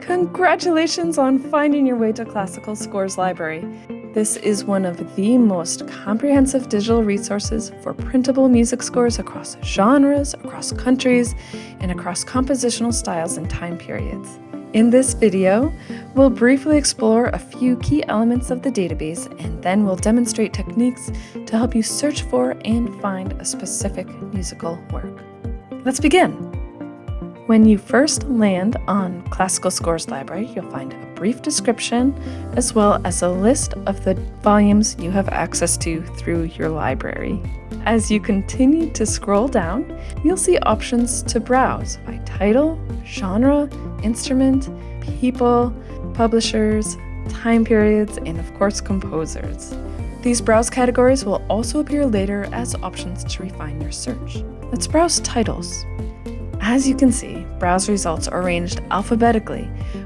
Congratulations on finding your way to Classical Scores Library. This is one of the most comprehensive digital resources for printable music scores across genres, across countries, and across compositional styles and time periods. In this video, we'll briefly explore a few key elements of the database and then we'll demonstrate techniques to help you search for and find a specific musical work. Let's begin! When you first land on Classical Scores Library, you'll find a brief description as well as a list of the volumes you have access to through your library. As you continue to scroll down, you'll see options to browse by title, genre, instrument, people, publishers, time periods, and of course composers. These browse categories will also appear later as options to refine your search. Let's browse titles. As you can see, browse results are arranged alphabetically,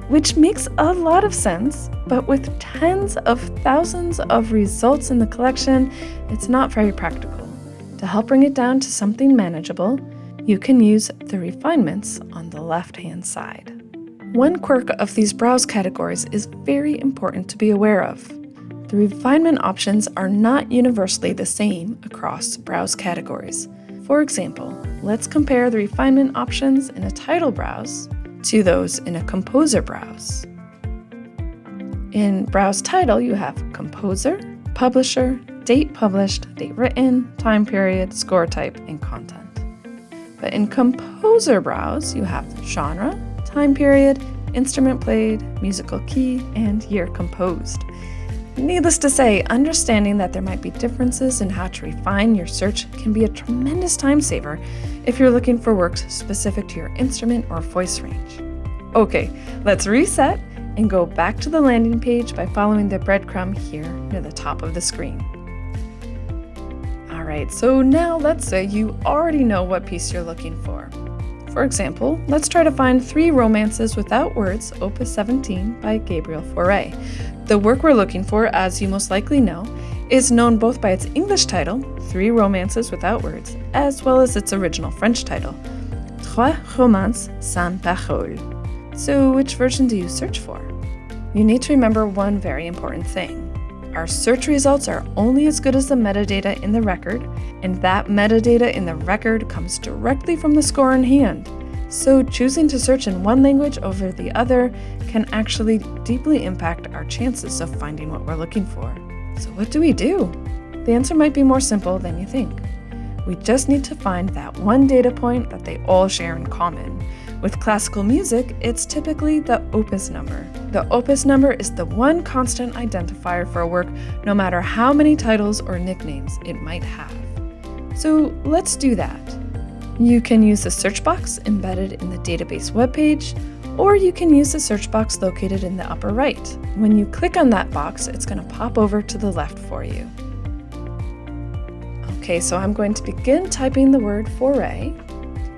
which makes a lot of sense, but with tens of thousands of results in the collection, it's not very practical. To help bring it down to something manageable, you can use the refinements on the left-hand side. One quirk of these browse categories is very important to be aware of. The refinement options are not universally the same across browse categories. For example, let's compare the refinement options in a title browse to those in a composer browse. In Browse Title, you have Composer, Publisher, Date Published, Date Written, Time Period, Score Type, and Content. But in Composer Browse, you have Genre, Time Period, Instrument Played, Musical Key, and Year Composed. Needless to say, understanding that there might be differences in how to refine your search can be a tremendous time saver if you're looking for works specific to your instrument or voice range. Okay, let's reset and go back to the landing page by following the breadcrumb here near the top of the screen. Alright, so now let's say you already know what piece you're looking for. For example, let's try to find Three Romances Without Words, Opus 17 by Gabriel Fauré. The work we're looking for, as you most likely know, is known both by its English title, Three Romances Without Words, as well as its original French title, Trois Romances sans Paroles. So which version do you search for? You need to remember one very important thing. Our search results are only as good as the metadata in the record, and that metadata in the record comes directly from the score in hand. So choosing to search in one language over the other can actually deeply impact our chances of finding what we're looking for. So what do we do? The answer might be more simple than you think. We just need to find that one data point that they all share in common, with classical music, it's typically the opus number. The opus number is the one constant identifier for a work, no matter how many titles or nicknames it might have. So let's do that. You can use the search box embedded in the database webpage, or you can use the search box located in the upper right. When you click on that box, it's going to pop over to the left for you. Okay, so I'm going to begin typing the word Fauré,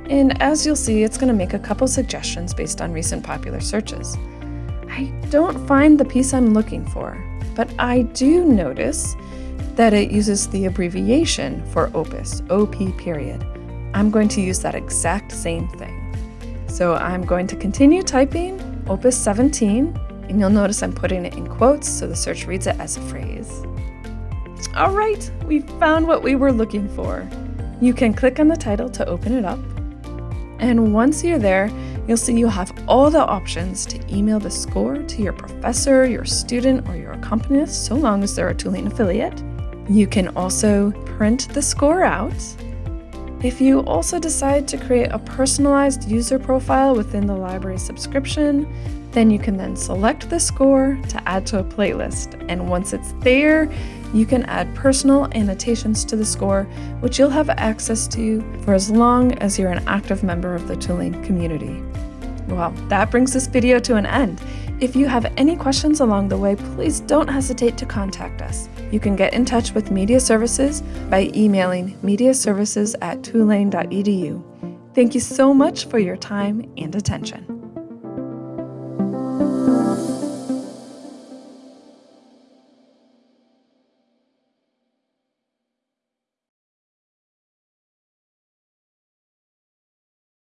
and as you'll see, it's going to make a couple suggestions based on recent popular searches. I don't find the piece I'm looking for, but I do notice that it uses the abbreviation for opus, OP period. I'm going to use that exact same thing. So I'm going to continue typing opus 17, and you'll notice I'm putting it in quotes so the search reads it as a phrase. All right, we found what we were looking for. You can click on the title to open it up, and once you're there, you'll see you have all the options to email the score to your professor, your student, or your accompanist, so long as they're a Tulane affiliate. You can also print the score out. If you also decide to create a personalized user profile within the library subscription, then you can then select the score to add to a playlist. And once it's there, you can add personal annotations to the score, which you'll have access to for as long as you're an active member of the Tulane community. Well, that brings this video to an end. If you have any questions along the way, please don't hesitate to contact us. You can get in touch with Media Services by emailing mediaservices at tulane.edu. Thank you so much for your time and attention.